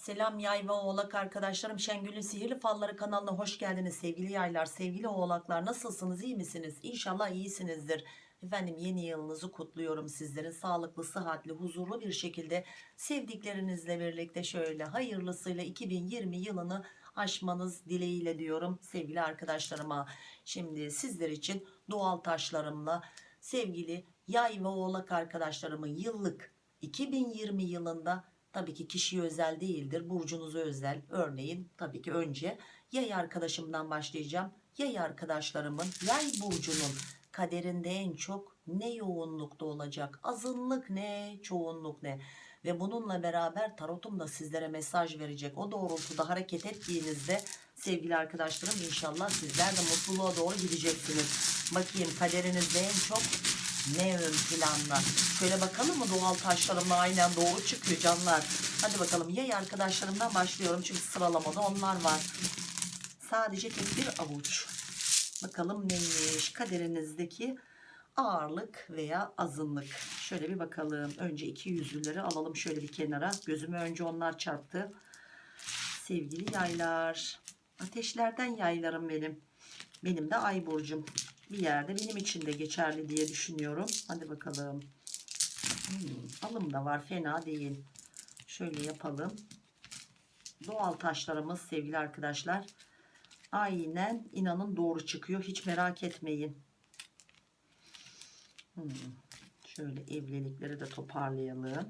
Selam yay ve oğlak arkadaşlarım. Şengül'ün Sihirli Falları kanalına hoş geldiniz sevgili yaylar sevgili oğlaklar. Nasılsınız? İyi misiniz? İnşallah iyisinizdir. Efendim yeni yılınızı kutluyorum sizlerin. Sağlıklı sıhhatli huzurlu bir şekilde sevdiklerinizle birlikte şöyle hayırlısıyla 2020 yılını aşmanız dileğiyle diyorum sevgili arkadaşlarıma. Şimdi sizler için doğal taşlarımla sevgili yay ve oğlak arkadaşlarımın yıllık 2020 yılında tabii ki kişiye özel değildir. Burcunuza özel. Örneğin tabii ki önce yay arkadaşımdan başlayacağım. Yay arkadaşlarımın yay burcunun kaderinde en çok ne yoğunlukta olacak? Azınlık ne çoğunluk ne? Ve bununla beraber tarotum da sizlere mesaj verecek. O doğrultuda hareket ettiğinizde sevgili arkadaşlarım inşallah sizler de mutluluğa doğru gideceksiniz. Bakayım kaderinizde en çok ne ön planda şöyle bakalım mı? Doğal taşlarımla aynen doğru çıkıyor canlar. Hadi bakalım yay arkadaşlarımdan başlıyorum çünkü sıralamada onlar var. Sadece tek bir avuç. Bakalım neymiş? Kaderinizdeki ağırlık veya azınlık. Şöyle bir bakalım. Önce iki yüzlüleri alalım şöyle bir kenara. Gözüme önce onlar çarptı. Sevgili yaylar. Ateşlerden yaylarım benim. Benim de ay burcum bir yerde benim için de geçerli diye düşünüyorum. Hadi bakalım. Hmm, alım da var fena değil. Şöyle yapalım. Doğal taşlarımız sevgili arkadaşlar. Aynen inanın doğru çıkıyor. Hiç merak etmeyin. Hmm, şöyle evlilikleri de toparlayalım evet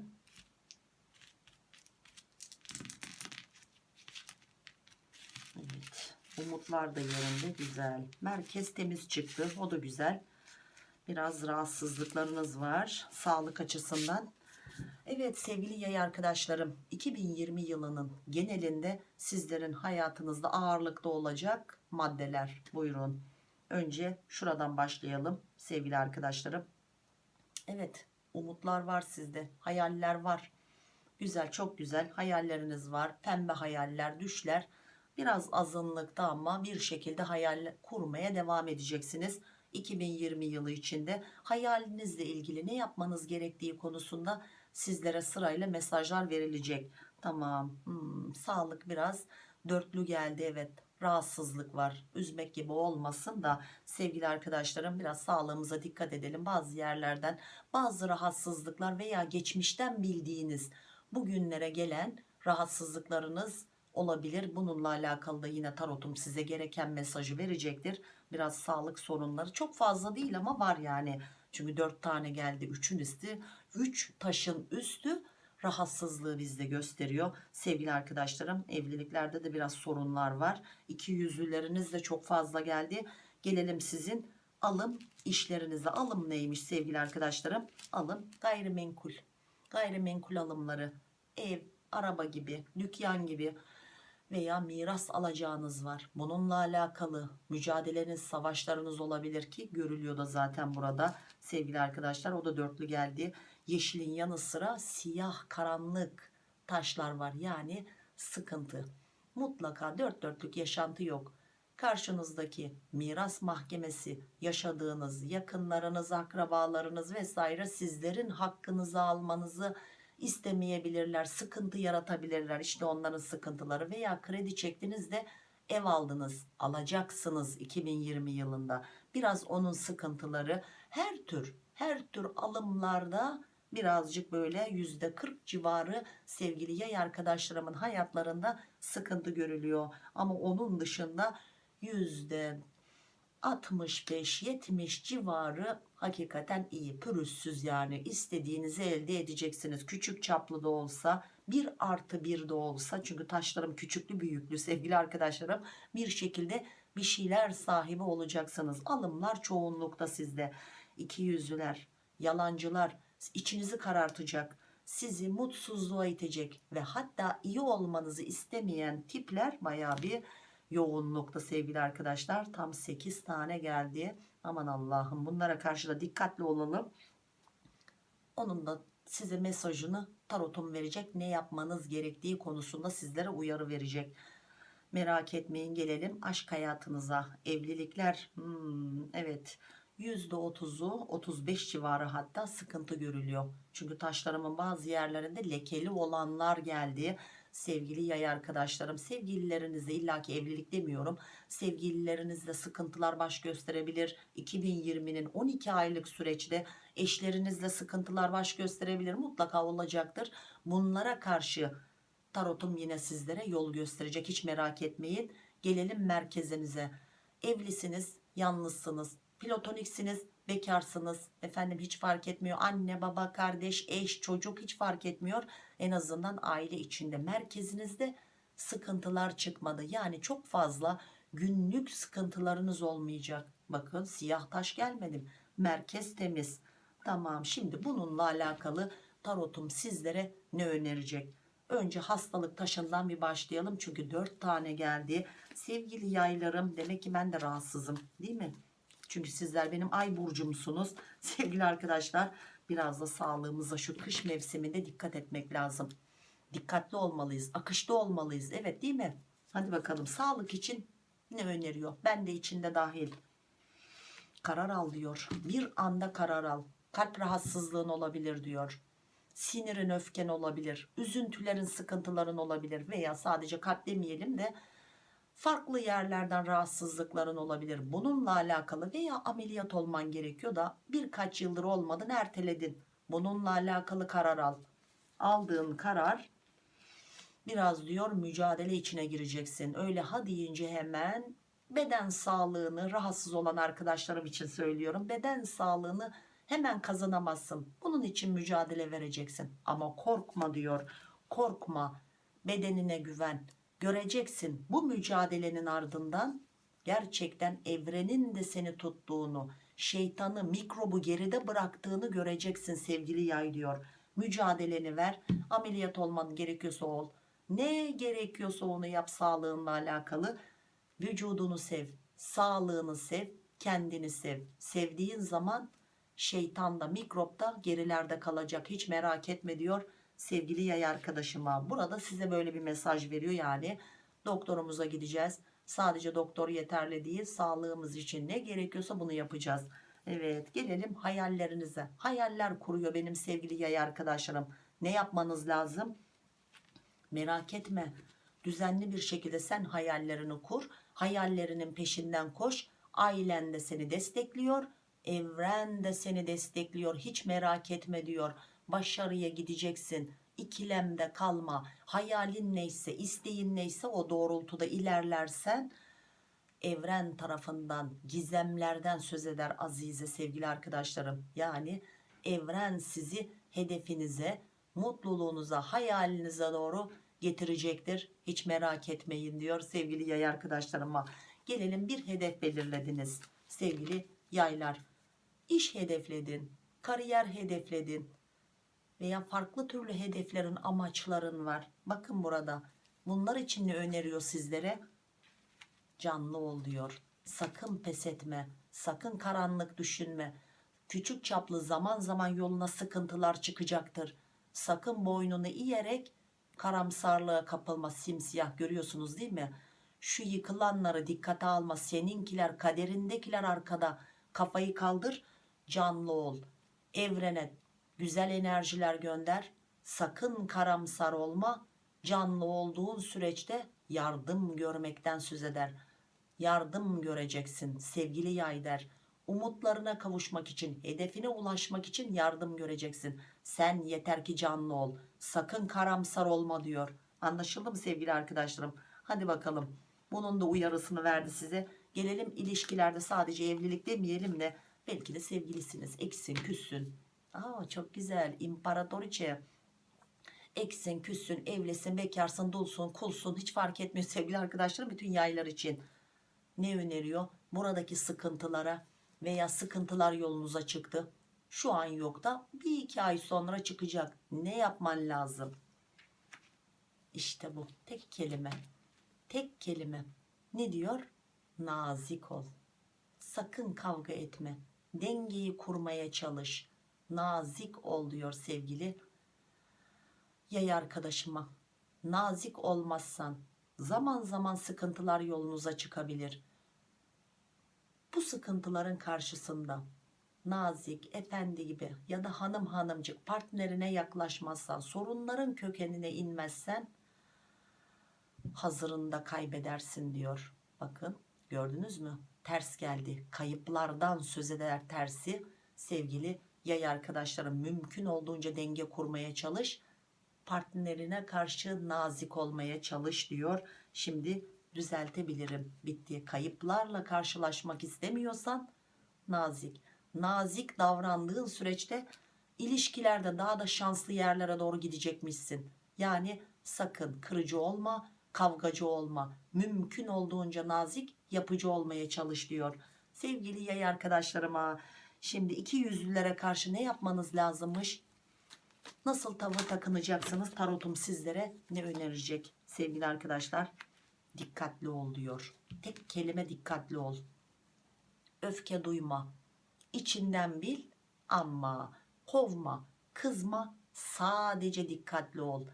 umutlar da yerinde güzel merkez temiz çıktı o da güzel biraz rahatsızlıklarınız var sağlık açısından Evet sevgili yay arkadaşlarım 2020 yılının genelinde sizlerin hayatınızda ağırlıkta olacak maddeler buyurun. Önce şuradan başlayalım sevgili arkadaşlarım. Evet umutlar var sizde hayaller var. Güzel çok güzel hayalleriniz var pembe hayaller düşler. Biraz azınlıkta ama bir şekilde hayal kurmaya devam edeceksiniz. 2020 yılı içinde hayalinizle ilgili ne yapmanız gerektiği konusunda sizlere sırayla mesajlar verilecek. Tamam hmm, sağlık biraz dörtlü geldi evet rahatsızlık var üzmek gibi olmasın da sevgili arkadaşlarım biraz sağlığımıza dikkat edelim bazı yerlerden bazı rahatsızlıklar veya geçmişten bildiğiniz bugünlere gelen rahatsızlıklarınız olabilir. Bununla alakalı da yine tarotum size gereken mesajı verecektir. Biraz sağlık sorunları çok fazla değil ama var yani. Çünkü dört tane geldi üçün üstü 3 taşın üstü rahatsızlığı bizde gösteriyor. Sevgili arkadaşlarım evliliklerde de biraz sorunlar var. İki yüzlüleriniz de çok fazla geldi. Gelelim sizin alım işlerinize. Alım neymiş sevgili arkadaşlarım? Alım gayrimenkul. Gayrimenkul alımları. Ev araba gibi dükkan gibi veya miras alacağınız var. Bununla alakalı mücadeleniz savaşlarınız olabilir ki görülüyor da zaten burada sevgili arkadaşlar. O da dörtlü geldi. Yeşilin yanı sıra siyah karanlık taşlar var. Yani sıkıntı. Mutlaka dört dörtlük yaşantı yok. Karşınızdaki miras mahkemesi yaşadığınız yakınlarınız akrabalarınız vesaire sizlerin hakkınızı almanızı istemeyebilirler sıkıntı yaratabilirler. İşte onların sıkıntıları veya kredi çektiniz de ev aldınız alacaksınız 2020 yılında. Biraz onun sıkıntıları her tür her tür alımlarda birazcık böyle yüzde 40 civarı sevgili yay arkadaşlarımın hayatlarında sıkıntı görülüyor. Ama onun dışında yüzde 65-70 civarı hakikaten iyi pürüzsüz yani. İstediğinizi elde edeceksiniz. Küçük çaplı da olsa bir artı bir de olsa. Çünkü taşlarım küçüklü büyüklü sevgili arkadaşlarım. Bir şekilde bir şeyler sahibi olacaksınız. Alımlar çoğunlukta sizde. İki yüzlüler yalancılar içinizi karartacak sizi mutsuzluğa itecek ve hatta iyi olmanızı istemeyen tipler baya bir yoğunlukta sevgili arkadaşlar. Tam 8 tane geldi. Aman Allah'ım bunlara karşı da dikkatli olalım. Onun da size mesajını tarotum verecek ne yapmanız gerektiği konusunda sizlere uyarı verecek. Merak etmeyin gelelim aşk hayatınıza. Evlilikler hmm, evet. %30'u 35 civarı hatta sıkıntı görülüyor. Çünkü taşlarımın bazı yerlerinde lekeli olanlar geldi sevgili yay arkadaşlarım sevgililerinizle illaki evlilik demiyorum. Sevgililerinizle sıkıntılar baş gösterebilir. 2020'nin 12 aylık süreçte eşlerinizle sıkıntılar baş gösterebilir. Mutlaka olacaktır. Bunlara karşı tarotum yine sizlere yol gösterecek. Hiç merak etmeyin. Gelelim merkezinize. Evlisiniz yalnızsınız platoniksiniz bekarsınız. Efendim hiç fark etmiyor. Anne baba kardeş eş çocuk hiç fark etmiyor en azından aile içinde merkezinizde sıkıntılar çıkmadı. Yani çok fazla günlük sıkıntılarınız olmayacak. Bakın siyah taş gelmedim merkez temiz. Tamam şimdi bununla alakalı tarotum sizlere ne önerecek? Önce hastalık taşından bir başlayalım. Çünkü dört tane geldi. Sevgili yaylarım demek ki ben de rahatsızım değil mi? Çünkü sizler benim ay burcumsunuz. Sevgili arkadaşlar biraz da sağlığımıza şu kış mevsiminde dikkat etmek lazım. Dikkatli olmalıyız akışta olmalıyız. Evet değil mi? Hadi bakalım sağlık için ne öneriyor? Ben de içinde dahil. Karar al diyor. Bir anda karar al. Kalp rahatsızlığın olabilir diyor. Sinirin öfken olabilir. Üzüntülerin sıkıntıların olabilir. Veya sadece kalp demeyelim de farklı yerlerden rahatsızlıkların olabilir. Bununla alakalı veya ameliyat olman gerekiyor da birkaç yıldır olmadın erteledin. Bununla alakalı karar al. Aldığın karar biraz diyor mücadele içine gireceksin. Öyle ha deyince hemen beden sağlığını rahatsız olan arkadaşlarım için söylüyorum. Beden sağlığını hemen kazanamazsın. Bunun için mücadele vereceksin. Ama korkma diyor. Korkma. Bedenine güven göreceksin. Bu mücadelenin ardından gerçekten evrenin de seni tuttuğunu şeytanı mikrobu geride bıraktığını göreceksin sevgili yay diyor. Mücadeleni ver ameliyat olman gerekiyorsa ol. Ne gerekiyorsa onu yap sağlığınla alakalı. Vücudunu sev sağlığını sev kendini sev. Sevdiğin zaman şeytan da mikrop da gerilerde kalacak. Hiç merak etme diyor sevgili yay arkadaşıma. Burada size böyle bir mesaj veriyor. Yani doktorumuza gideceğiz. Sadece doktor yeterli değil sağlığımız için ne gerekiyorsa bunu yapacağız. Evet gelelim hayallerinize. Hayaller kuruyor benim sevgili yay arkadaşlarım. Ne yapmanız lazım? Merak etme. Düzenli bir şekilde sen hayallerini kur. Hayallerinin peşinden koş. Ailen de seni destekliyor. Evren de seni destekliyor. Hiç merak etme diyor başarıya gideceksin. İkilemde kalma. Hayalin neyse isteğin neyse o doğrultuda ilerlersen evren tarafından gizemlerden söz eder azize sevgili arkadaşlarım. Yani evren sizi hedefinize mutluluğunuza hayalinize doğru getirecektir. Hiç merak etmeyin diyor sevgili yay arkadaşlarıma. Gelelim bir hedef belirlediniz sevgili yaylar. İş hedefledin kariyer hedefledin veya farklı türlü hedeflerin amaçların var. Bakın burada bunlar için ne öneriyor sizlere? Canlı ol diyor. Sakın pes etme sakın karanlık düşünme. Küçük çaplı zaman zaman yoluna sıkıntılar çıkacaktır. Sakın boynunu eğerek karamsarlığa kapılma simsiyah görüyorsunuz değil mi? Şu yıkılanları dikkate alma seninkiler kaderindekiler arkada. Kafayı kaldır canlı ol. Evrene güzel enerjiler gönder. Sakın karamsar olma. Canlı olduğun süreçte yardım görmekten söz eder. Yardım göreceksin sevgili yay der umutlarına kavuşmak için hedefine ulaşmak için yardım göreceksin. Sen yeter ki canlı ol. Sakın karamsar olma diyor. Anlaşıldı mı sevgili arkadaşlarım? Hadi bakalım. Bunun da uyarısını verdi size. Gelelim ilişkilerde sadece evlilik demeyelim de belki de sevgilisiniz. Eksin küssün Aa, çok güzel. İmparatoriçe. Eksin küssün evlisin bekarsın dulsun kulsun. Hiç fark etmiyor sevgili arkadaşlarım bütün yaylar için. Ne öneriyor? Buradaki sıkıntılara veya sıkıntılar yolunuza çıktı. Şu an yok da bir iki ay sonra çıkacak. Ne yapman lazım? İşte bu. Tek kelime. Tek kelime. Ne diyor? Nazik ol. Sakın kavga etme. Dengeyi kurmaya çalış nazik ol diyor sevgili yay arkadaşıma nazik olmazsan zaman zaman sıkıntılar yolunuza çıkabilir bu sıkıntıların karşısında nazik efendi gibi ya da hanım hanımcık partnerine yaklaşmazsan sorunların kökenine inmezsen hazırında kaybedersin diyor. Bakın gördünüz mü? Ters geldi. Kayıplardan söz eder tersi. Sevgili yay arkadaşlarım mümkün olduğunca denge kurmaya çalış. Partnerine karşı nazik olmaya çalış diyor. Şimdi düzeltebilirim. Bitti. Kayıplarla karşılaşmak istemiyorsan nazik. Nazik davrandığın süreçte ilişkilerde daha da şanslı yerlere doğru gidecekmişsin. Yani sakın kırıcı olma, kavgacı olma. Mümkün olduğunca nazik, yapıcı olmaya çalış diyor. Sevgili yay arkadaşlarıma, şimdi iki yüzlülere karşı ne yapmanız lazımmış? Nasıl tavır takınacaksınız? Tarotum sizlere ne önerecek sevgili arkadaşlar? Dikkatli ol diyor. Tek kelime dikkatli ol. Öfke duyma. İçinden bil ama kovma, kızma, sadece dikkatli ol.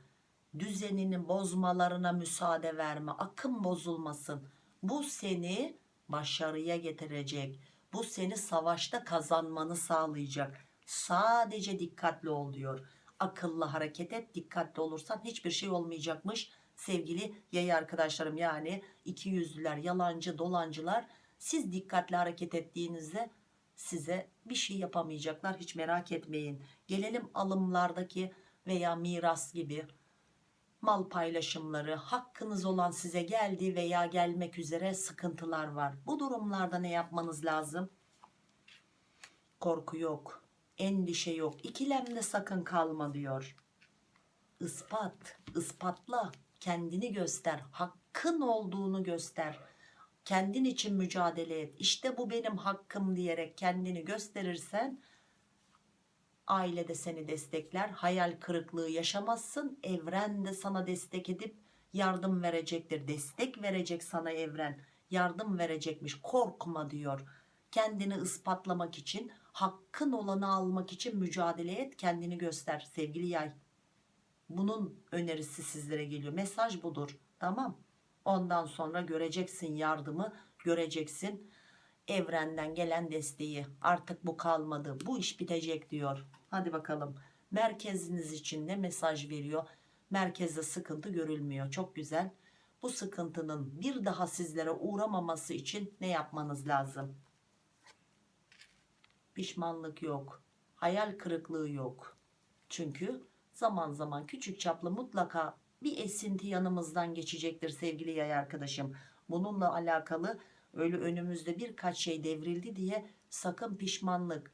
Düzenini bozmalarına müsaade verme, akım bozulmasın. Bu seni başarıya getirecek. Bu seni savaşta kazanmanı sağlayacak. Sadece dikkatli ol diyor. Akıllı hareket et, dikkatli olursan hiçbir şey olmayacakmış. Sevgili yay arkadaşlarım yani iki yüzlüler, yalancı, dolancılar siz dikkatli hareket ettiğinizde size bir şey yapamayacaklar hiç merak etmeyin. Gelelim alımlardaki veya miras gibi mal paylaşımları hakkınız olan size geldi veya gelmek üzere sıkıntılar var. Bu durumlarda ne yapmanız lazım? Korku yok, endişe yok, ikilemde sakın kalma diyor. Ispat, ispatla, kendini göster, hakkın olduğunu göster kendin için mücadele et işte bu benim hakkım diyerek kendini gösterirsen aile de seni destekler hayal kırıklığı yaşamazsın. Evren de sana destek edip yardım verecektir. Destek verecek sana evren. Yardım verecekmiş. Korkma diyor. Kendini ispatlamak için hakkın olanı almak için mücadele et kendini göster sevgili yay. Bunun önerisi sizlere geliyor. Mesaj budur. Tamam. Ondan sonra göreceksin yardımı, göreceksin evrenden gelen desteği. Artık bu kalmadı, bu iş bitecek diyor. Hadi bakalım. Merkeziniz için ne mesaj veriyor? Merkezde sıkıntı görülmüyor. Çok güzel. Bu sıkıntının bir daha sizlere uğramaması için ne yapmanız lazım? Pişmanlık yok. Hayal kırıklığı yok. Çünkü zaman zaman küçük çaplı mutlaka bir esinti yanımızdan geçecektir sevgili yay arkadaşım. Bununla alakalı öyle önümüzde birkaç şey devrildi diye sakın pişmanlık,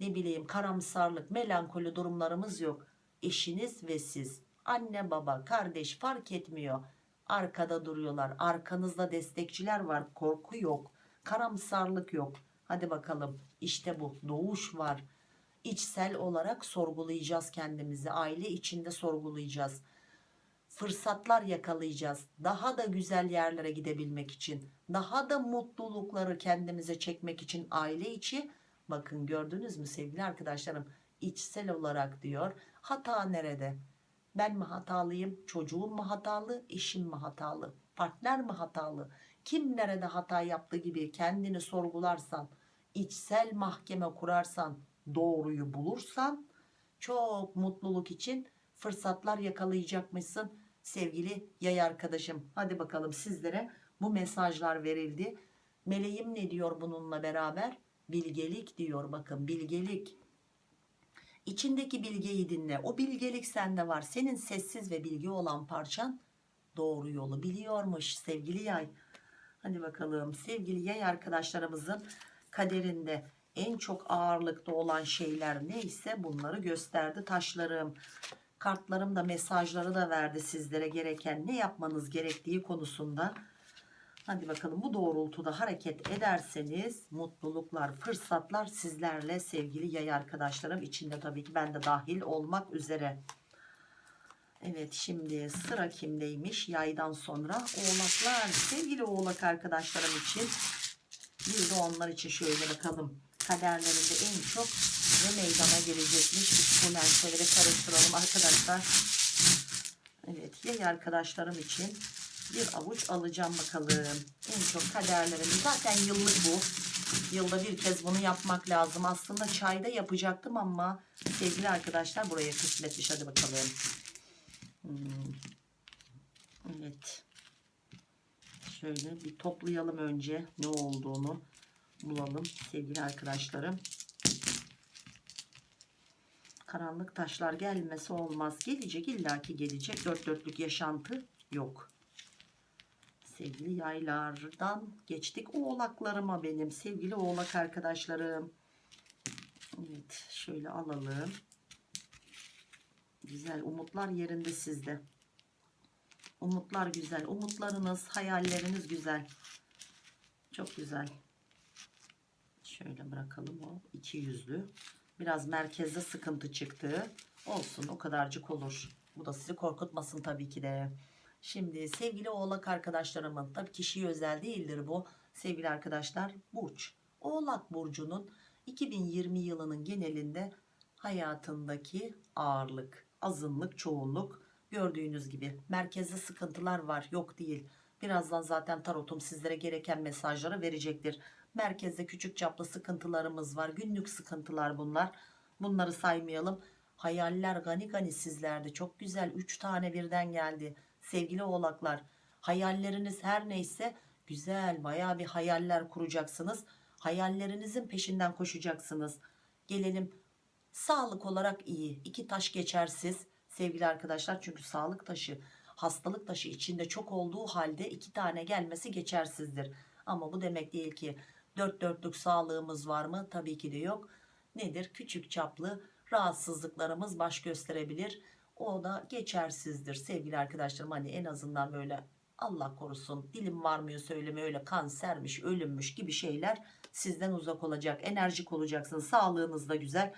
ne bileyim karamsarlık, melankoli durumlarımız yok. Eşiniz ve siz, anne baba, kardeş fark etmiyor. Arkada duruyorlar. Arkanızda destekçiler var. Korku yok. Karamsarlık yok. Hadi bakalım. İşte bu. Doğuş var. İçsel olarak sorgulayacağız kendimizi. Aile içinde sorgulayacağız fırsatlar yakalayacağız. Daha da güzel yerlere gidebilmek için, daha da mutlulukları kendimize çekmek için aile içi. Bakın gördünüz mü sevgili arkadaşlarım? içsel olarak diyor. Hata nerede? Ben mi hatalıyım? Çocuğum mu hatalı? Eşim mi hatalı? Partner mi hatalı? Kim nerede hata yaptı gibi kendini sorgularsan, içsel mahkeme kurarsan, doğruyu bulursan çok mutluluk için fırsatlar yakalayacakmışsın sevgili yay arkadaşım. Hadi bakalım sizlere bu mesajlar verildi. Meleğim ne diyor bununla beraber? Bilgelik diyor bakın bilgelik. İçindeki bilgeyi dinle. O bilgelik sende var. Senin sessiz ve bilgi olan parçan doğru yolu biliyormuş sevgili yay. Hadi bakalım sevgili yay arkadaşlarımızın kaderinde en çok ağırlıkta olan şeyler neyse bunları gösterdi taşlarım kartlarım da mesajları da verdi sizlere gereken ne yapmanız gerektiği konusunda. Hadi bakalım bu doğrultuda hareket ederseniz mutluluklar, fırsatlar sizlerle sevgili yay arkadaşlarım içinde tabii ki ben de dahil olmak üzere. Evet şimdi sıra kimdeymiş? Yaydan sonra oğlaklar. Sevgili oğlak arkadaşlarım için bir de onlar için şöyle bakalım. Kaderlerinde en çok ne meydana gelecekmiş. Bu lenseleri karıştıralım arkadaşlar. Evet yay arkadaşlarım için bir avuç alacağım bakalım. En çok kaderlerim zaten yıllık bu. Yılda bir kez bunu yapmak lazım. Aslında çayda yapacaktım ama sevgili arkadaşlar buraya kısmetmiş. Hadi bakalım. Hmm. Evet. Şöyle bir toplayalım önce ne olduğunu bulalım sevgili arkadaşlarım. Karanlık taşlar gelmesi olmaz. Gelecek illaki gelecek. Dört dörtlük yaşantı yok. Sevgili yaylardan geçtik. Oğlaklarıma benim sevgili oğlak arkadaşlarım. Evet şöyle alalım. Güzel umutlar yerinde sizde. Umutlar güzel. Umutlarınız, hayalleriniz güzel. Çok güzel. Şöyle bırakalım o iki yüzlü. Biraz merkezde sıkıntı çıktı. Olsun o kadarcık olur. Bu da sizi korkutmasın tabii ki de. Şimdi sevgili oğlak arkadaşlarımın tabii kişiye özel değildir bu. Sevgili arkadaşlar burç. Oğlak burcunun 2020 yılının genelinde hayatındaki ağırlık, azınlık, çoğunluk gördüğünüz gibi merkezde sıkıntılar var yok değil. Birazdan zaten tarotum sizlere gereken mesajları verecektir. Merkezde küçük çaplı sıkıntılarımız var. Günlük sıkıntılar bunlar. Bunları saymayalım. Hayaller gani gani sizlerde. Çok güzel. 3 tane birden geldi. Sevgili oğlaklar. Hayalleriniz her neyse güzel. Baya bir hayaller kuracaksınız. Hayallerinizin peşinden koşacaksınız. Gelelim sağlık olarak iyi. İki taş geçersiz sevgili arkadaşlar. Çünkü sağlık taşı hastalık taşı içinde çok olduğu halde iki tane gelmesi geçersizdir. Ama bu demek değil ki dört dörtlük sağlığımız var mı? Tabii ki de yok. Nedir? Küçük çaplı rahatsızlıklarımız baş gösterebilir. O da geçersizdir sevgili arkadaşlarım. Hani en azından böyle Allah korusun dilim varmıyor söyleme öyle kansermiş ölümmüş gibi şeyler sizden uzak olacak. Enerjik olacaksınız. Sağlığınız da güzel.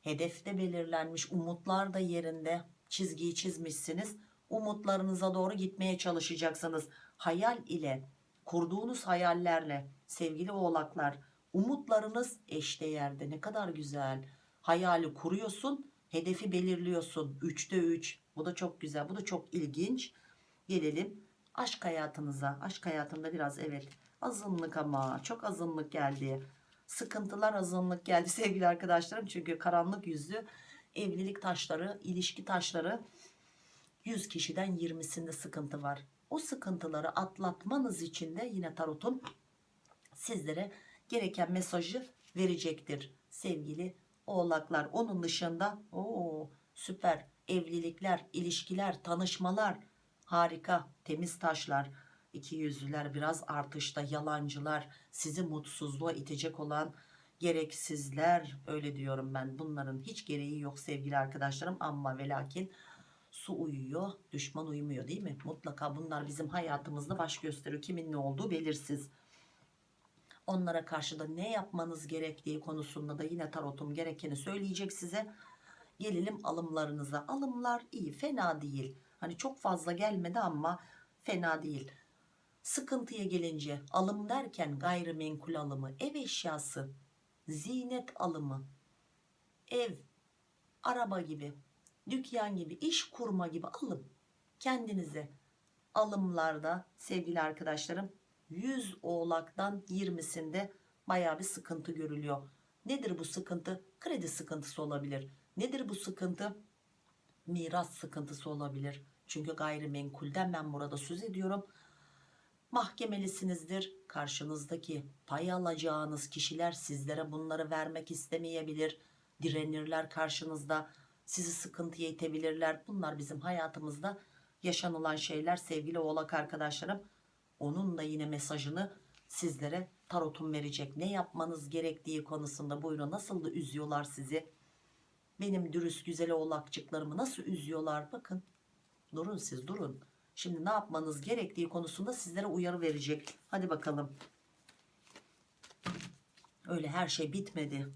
Hedefte belirlenmiş umutlar da yerinde çizgiyi çizmişsiniz. Umutlarınıza doğru gitmeye çalışacaksınız. Hayal ile kurduğunuz hayallerle sevgili oğlaklar umutlarınız eşdeğerde ne kadar güzel hayali kuruyorsun hedefi belirliyorsun. 3'te 3 bu da çok güzel. Bu da çok ilginç. Gelelim aşk hayatınıza. Aşk hayatında biraz evet azınlık ama çok azınlık geldi. Sıkıntılar azınlık geldi sevgili arkadaşlarım. Çünkü karanlık yüzlü evlilik taşları ilişki taşları 100 kişiden 20'sinde sıkıntı var. O sıkıntıları atlatmanız için de yine tarotum sizlere gereken mesajı verecektir sevgili oğlaklar. Onun dışında o süper evlilikler, ilişkiler, tanışmalar. Harika temiz taşlar. iki yüzlüler biraz artışta yalancılar. Sizi mutsuzluğa itecek olan gereksizler. Öyle diyorum ben. Bunların hiç gereği yok sevgili arkadaşlarım. Ama ve lakin su uyuyor düşman uyumuyor değil mi? Mutlaka bunlar bizim hayatımızda baş gösteriyor. Kimin ne olduğu belirsiz onlara karşı da ne yapmanız gerektiği konusunda da yine tarotum gerekeni söyleyecek size. Gelelim alımlarınıza. Alımlar iyi fena değil. Hani çok fazla gelmedi ama fena değil. Sıkıntıya gelince alım derken gayrimenkul alımı ev eşyası zinet alımı ev araba gibi dükkan gibi iş kurma gibi alım. Kendinize alımlarda sevgili arkadaşlarım 100 oğlaktan 20'sinde baya bir sıkıntı görülüyor. Nedir bu sıkıntı? Kredi sıkıntısı olabilir. Nedir bu sıkıntı? Miras sıkıntısı olabilir. Çünkü gayrimenkulden ben burada söz ediyorum. Mahkemelisinizdir. Karşınızdaki pay alacağınız kişiler sizlere bunları vermek istemeyebilir. Direnirler karşınızda. Sizi sıkıntıya itebilirler. Bunlar bizim hayatımızda yaşanılan şeyler sevgili oğlak arkadaşlarım onun da yine mesajını sizlere tarotum verecek. Ne yapmanız gerektiği konusunda buyurun. Nasıl da üzüyorlar sizi? Benim dürüst güzel oğlakçıklarımı nasıl üzüyorlar? Bakın durun siz durun. Şimdi ne yapmanız gerektiği konusunda sizlere uyarı verecek. Hadi bakalım. Öyle her şey bitmedi.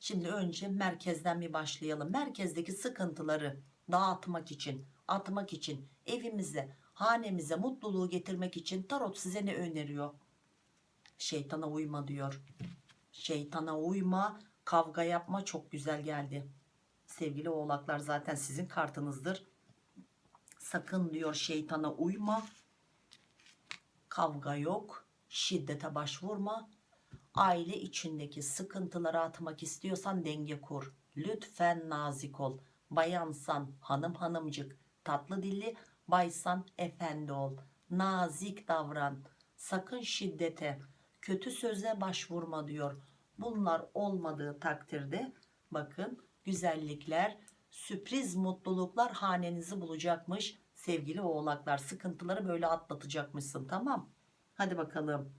Şimdi önce merkezden bir başlayalım. Merkezdeki sıkıntıları dağıtmak için, atmak için, evimize, hanemize mutluluğu getirmek için tarot size ne öneriyor? Şeytana uyma diyor. Şeytana uyma, kavga yapma çok güzel geldi. Sevgili oğlaklar zaten sizin kartınızdır. Sakın diyor şeytana uyma. Kavga yok, şiddete başvurma, aile içindeki sıkıntıları atmak istiyorsan denge kur. Lütfen nazik ol. Bayansan hanım hanımcık tatlı dilli, baysan efendi ol. nazik davran. Sakın şiddete kötü söze başvurma diyor. Bunlar olmadığı takdirde bakın güzellikler sürpriz mutluluklar hanenizi bulacakmış sevgili oğlaklar. Sıkıntıları böyle atlatacakmışsın tamam? Hadi bakalım.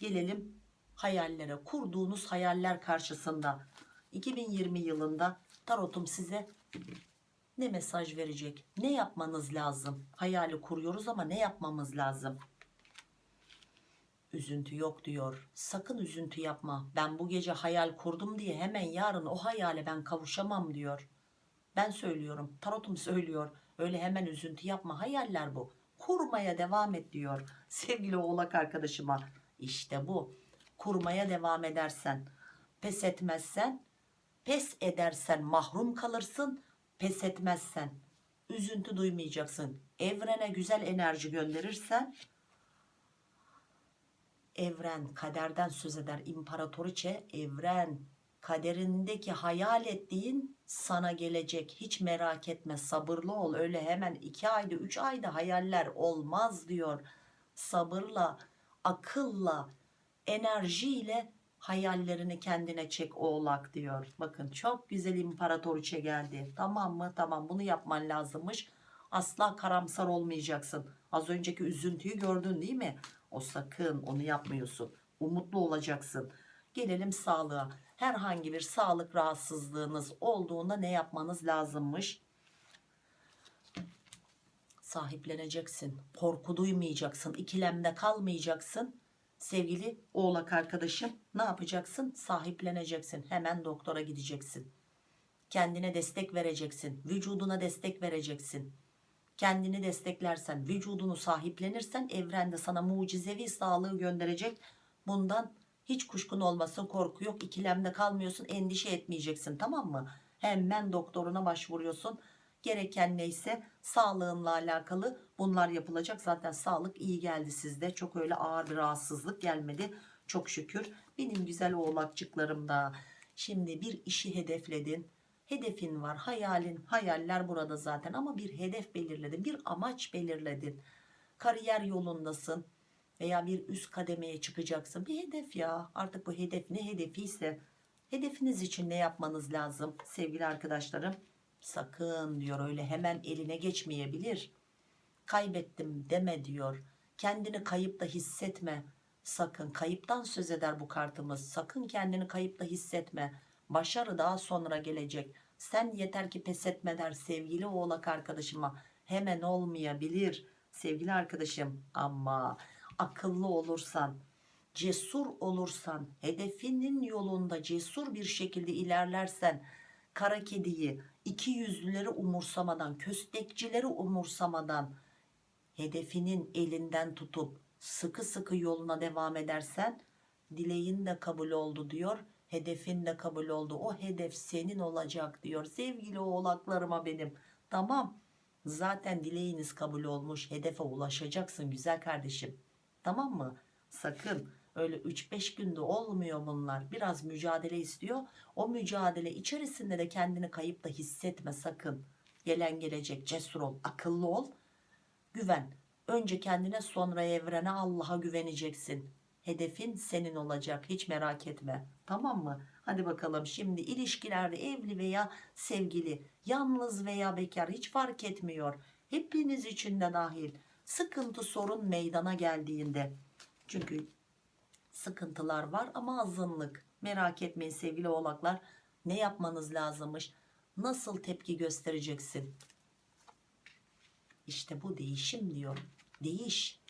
Gelelim hayallere. Kurduğunuz hayaller karşısında. 2020 yılında tarotum size ne mesaj verecek? Ne yapmanız lazım? Hayali kuruyoruz ama ne yapmamız lazım? Üzüntü yok diyor. Sakın üzüntü yapma. Ben bu gece hayal kurdum diye hemen yarın o hayale ben kavuşamam diyor. Ben söylüyorum tarotum söylüyor. Öyle hemen üzüntü yapma. Hayaller bu. Kurmaya devam et diyor sevgili oğlak arkadaşıma. İşte bu. Kurmaya devam edersen pes etmezsen pes edersen mahrum kalırsın pes etmezsen üzüntü duymayacaksın. Evrene güzel enerji gönderirsen evren kaderden söz eder. İmparatoriçe evren kaderindeki hayal ettiğin sana gelecek. Hiç merak etme sabırlı ol. Öyle hemen iki ayda üç ayda hayaller olmaz diyor. Sabırla akılla enerjiyle hayallerini kendine çek oğlak diyor. Bakın çok güzel imparatoriçe geldi. Tamam mı? Tamam bunu yapman lazımmış. Asla karamsar olmayacaksın. Az önceki üzüntüyü gördün değil mi? O sakın onu yapmıyorsun. Umutlu olacaksın. Gelelim sağlığa. Herhangi bir sağlık rahatsızlığınız olduğunda ne yapmanız lazımmış? Sahipleneceksin. Korku duymayacaksın. İkilemde kalmayacaksın sevgili oğlak arkadaşım ne yapacaksın? Sahipleneceksin. Hemen doktora gideceksin. Kendine destek vereceksin. Vücuduna destek vereceksin. Kendini desteklersen vücudunu sahiplenirsen evrende sana mucizevi sağlığı gönderecek. Bundan hiç kuşkun olmasın korku yok. İkilemde kalmıyorsun endişe etmeyeceksin. Tamam mı? Hemen doktoruna başvuruyorsun gereken neyse sağlığınla alakalı bunlar yapılacak. Zaten sağlık iyi geldi sizde. Çok öyle ağır bir rahatsızlık gelmedi. Çok şükür. Benim güzel oğlakçıklarım da şimdi bir işi hedefledin. Hedefin var hayalin hayaller burada zaten ama bir hedef belirledin bir amaç belirledin. Kariyer yolundasın veya bir üst kademeye çıkacaksın. Bir hedef ya. Artık bu hedef ne hedefiyse hedefiniz için ne yapmanız lazım sevgili arkadaşlarım sakın diyor öyle hemen eline geçmeyebilir. Kaybettim deme diyor. Kendini kayıpta hissetme. Sakın kayıptan söz eder bu kartımız. Sakın kendini kayıpta hissetme. Başarı daha sonra gelecek. Sen yeter ki pes etme der sevgili oğlak arkadaşıma hemen olmayabilir sevgili arkadaşım. Ama akıllı olursan cesur olursan hedefinin yolunda cesur bir şekilde ilerlersen kara kediyi iki yüzlüleri umursamadan köstekçileri umursamadan hedefinin elinden tutup sıkı sıkı yoluna devam edersen dileğin de kabul oldu diyor hedefin de kabul oldu. O hedef senin olacak diyor. Sevgili oğlaklarıma benim. Tamam zaten dileğiniz kabul olmuş. Hedefe ulaşacaksın güzel kardeşim. Tamam mı? Sakın öyle 3-5 günde olmuyor bunlar. Biraz mücadele istiyor. O mücadele içerisinde de kendini kayıp da hissetme sakın. Gelen gelecek cesur ol akıllı ol. Güven. Önce kendine sonra evrene Allah'a güveneceksin. Hedefin senin olacak. Hiç merak etme. Tamam mı? Hadi bakalım. Şimdi ilişkilerde evli veya sevgili yalnız veya bekar hiç fark etmiyor. Hepiniz için de dahil. Sıkıntı sorun meydana geldiğinde. Çünkü sıkıntılar var ama azınlık. Merak etmeyin sevgili oğlaklar ne yapmanız lazımmış? Nasıl tepki göstereceksin? İşte bu değişim diyor. Değiş.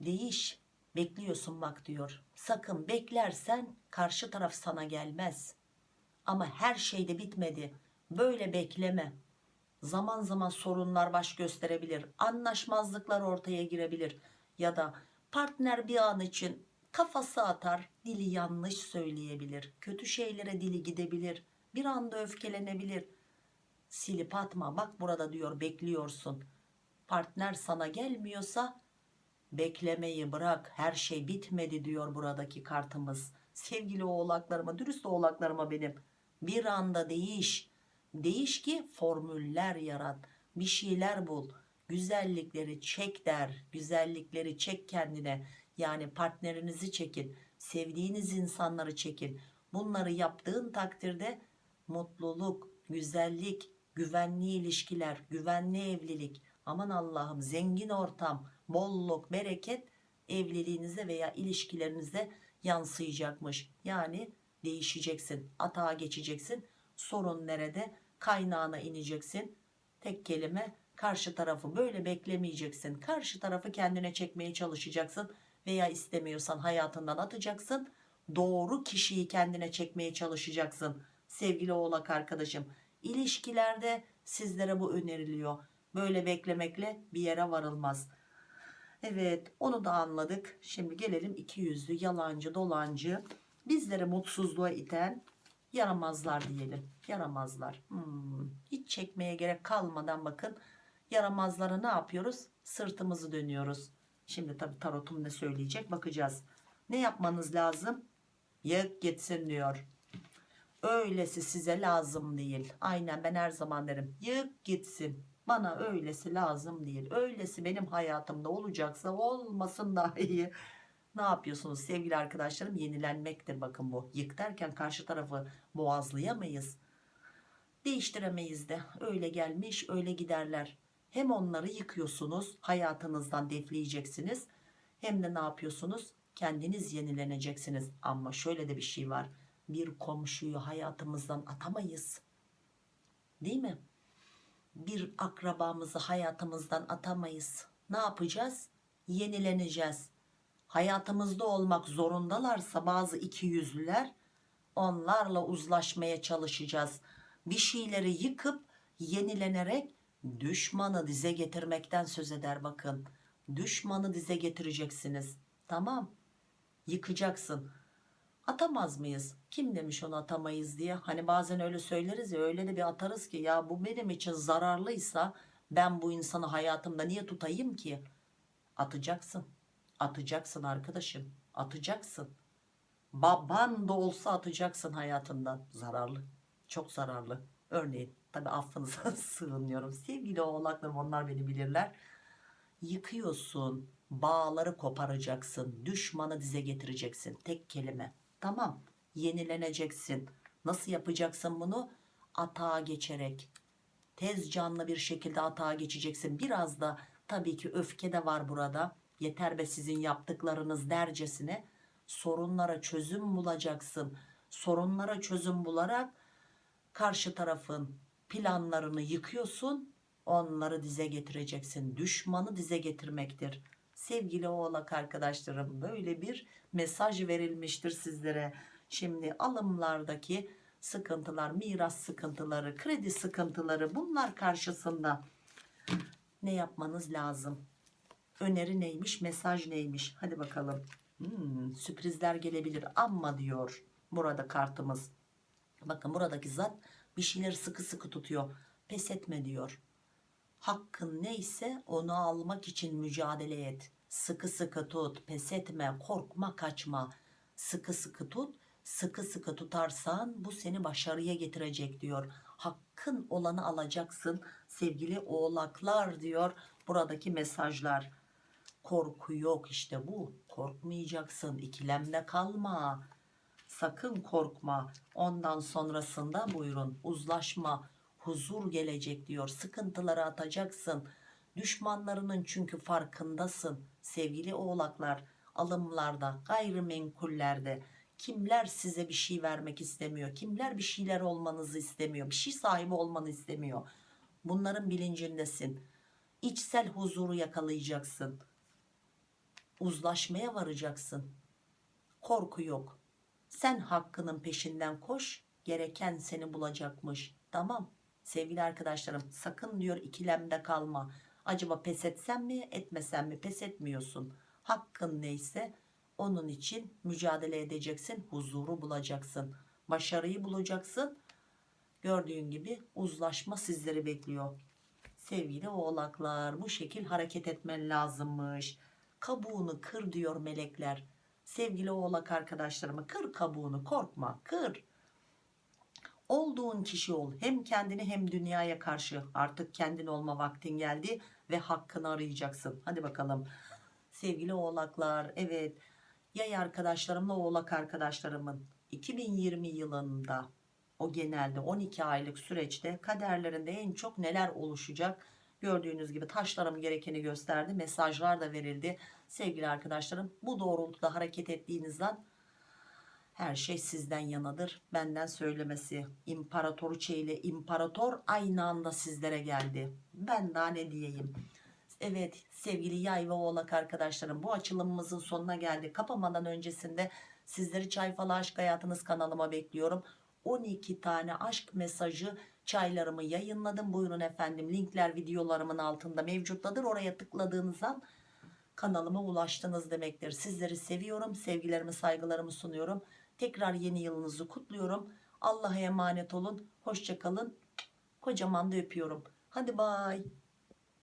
Değiş. Bekliyorsun bak diyor. Sakın beklersen karşı taraf sana gelmez. Ama her şeyde bitmedi. Böyle bekleme. Zaman zaman sorunlar baş gösterebilir. Anlaşmazlıklar ortaya girebilir. Ya da partner bir an için kafası atar dili yanlış söyleyebilir kötü şeylere dili gidebilir bir anda öfkelenebilir. Silip atma bak burada diyor bekliyorsun. Partner sana gelmiyorsa beklemeyi bırak her şey bitmedi diyor buradaki kartımız. Sevgili oğlaklarıma dürüst oğlaklarıma benim bir anda değiş. Değiş ki formüller yarat bir şeyler bul. Güzellikleri çek der güzellikleri çek kendine yani partnerinizi çekin sevdiğiniz insanları çekin. Bunları yaptığın takdirde mutluluk güzellik güvenli ilişkiler güvenli evlilik aman Allah'ım zengin ortam bolluk bereket evliliğinize veya ilişkilerinize yansıyacakmış. Yani değişeceksin atağa geçeceksin sorun nerede? Kaynağına ineceksin. Tek kelime karşı tarafı böyle beklemeyeceksin. Karşı tarafı kendine çekmeye çalışacaksın veya istemiyorsan hayatından atacaksın. Doğru kişiyi kendine çekmeye çalışacaksın sevgili oğlak arkadaşım. İlişkilerde sizlere bu öneriliyor. Böyle beklemekle bir yere varılmaz. Evet onu da anladık. Şimdi gelelim iki yüzlü yalancı dolancı bizleri mutsuzluğa iten yaramazlar diyelim. Yaramazlar. Hmm, hiç çekmeye gerek kalmadan bakın yaramazlara ne yapıyoruz? Sırtımızı dönüyoruz şimdi tabi tarotum ne söyleyecek? Bakacağız. Ne yapmanız lazım? Yık gitsin diyor. Öylesi size lazım değil. Aynen ben her zaman derim. Yık gitsin. Bana öylesi lazım değil. Öylesi benim hayatımda olacaksa olmasın daha iyi ne yapıyorsunuz sevgili arkadaşlarım? Yenilenmektir bakın bu. Yık derken karşı tarafı boğazlayamayız. Değiştiremeyiz de. Öyle gelmiş öyle giderler hem onları yıkıyorsunuz hayatınızdan defleyeceksiniz. Hem de ne yapıyorsunuz? Kendiniz yenileneceksiniz. Ama şöyle de bir şey var. Bir komşuyu hayatımızdan atamayız. Değil mi? Bir akrabamızı hayatımızdan atamayız. Ne yapacağız? Yenileneceğiz. Hayatımızda olmak zorundalarsa bazı ikiyüzlüler onlarla uzlaşmaya çalışacağız. Bir şeyleri yıkıp yenilenerek düşmanı dize getirmekten söz eder bakın. Düşmanı dize getireceksiniz. Tamam. Yıkacaksın. Atamaz mıyız? Kim demiş onu atamayız diye? Hani bazen öyle söyleriz ya öyle de bir atarız ki ya bu benim için zararlıysa ben bu insanı hayatımda niye tutayım ki? Atacaksın. Atacaksın arkadaşım. Atacaksın. Baban da olsa atacaksın hayatından. Zararlı. Çok zararlı. Örneğin tabi affınıza sığınıyorum. Sevgili oğlaklarım onlar beni bilirler. Yıkıyorsun bağları koparacaksın düşmanı dize getireceksin. Tek kelime. Tamam yenileneceksin. Nasıl yapacaksın bunu? Atağa geçerek. Tez canlı bir şekilde atağa geçeceksin. Biraz da tabii ki öfke de var burada. Yeter be sizin yaptıklarınız dercesine. Sorunlara çözüm bulacaksın. Sorunlara çözüm bularak karşı tarafın planlarını yıkıyorsun onları dize getireceksin. Düşmanı dize getirmektir. Sevgili oğlak arkadaşlarım böyle bir mesaj verilmiştir sizlere. Şimdi alımlardaki sıkıntılar miras sıkıntıları kredi sıkıntıları bunlar karşısında ne yapmanız lazım? Öneri neymiş mesaj neymiş? Hadi bakalım. Hmm, sürprizler gelebilir ama diyor burada kartımız. Bakın buradaki zat bir şeyleri sıkı sıkı tutuyor. Pes etme diyor. Hakkın neyse onu almak için mücadele et. Sıkı sıkı tut pes etme korkma kaçma. Sıkı sıkı tut sıkı sıkı tutarsan bu seni başarıya getirecek diyor. Hakkın olanı alacaksın sevgili oğlaklar diyor buradaki mesajlar. Korku yok işte bu korkmayacaksın ikilemde kalma sakın korkma. Ondan sonrasında buyurun uzlaşma huzur gelecek diyor. Sıkıntıları atacaksın. Düşmanlarının çünkü farkındasın. Sevgili oğlaklar alımlarda gayrimenkullerde kimler size bir şey vermek istemiyor? Kimler bir şeyler olmanızı istemiyor? Bir şey sahibi olmanı istemiyor. Bunların bilincindesin. İçsel huzuru yakalayacaksın. Uzlaşmaya varacaksın. Korku yok sen hakkının peşinden koş gereken seni bulacakmış. Tamam. Sevgili arkadaşlarım sakın diyor ikilemde kalma. Acaba pes etsem mi etmesem mi? Pes etmiyorsun. Hakkın neyse onun için mücadele edeceksin huzuru bulacaksın. Başarıyı bulacaksın. Gördüğün gibi uzlaşma sizleri bekliyor. Sevgili oğlaklar bu şekil hareket etmen lazımmış. Kabuğunu kır diyor melekler sevgili oğlak arkadaşlarıma kır kabuğunu korkma kır olduğun kişi ol hem kendini hem dünyaya karşı artık kendin olma vaktin geldi ve hakkını arayacaksın. Hadi bakalım. Sevgili oğlaklar evet yay arkadaşlarımla oğlak arkadaşlarımın 2020 yılında o genelde 12 aylık süreçte kaderlerinde en çok neler oluşacak gördüğünüz gibi taşlarım gerekeni gösterdi mesajlar da verildi sevgili arkadaşlarım bu doğrultuda hareket ettiğinizden her şey sizden yanadır benden söylemesi imparatoruçe ile imparator aynı anda sizlere geldi ben daha ne diyeyim Evet sevgili yay ve oğlak arkadaşlarım bu açılımımızın sonuna geldik. Kapamadan öncesinde sizleri Çay Falı Aşk Hayatınız kanalıma bekliyorum. 12 tane aşk mesajı çaylarımı yayınladım. Buyurun efendim linkler videolarımın altında mevcuttadır. Oraya tıkladığınız an kanalıma ulaştınız demektir. Sizleri seviyorum. Sevgilerimi saygılarımı sunuyorum. Tekrar yeni yılınızı kutluyorum. Allah'a emanet olun. Hoşçakalın. Kocaman da öpüyorum. Hadi bay.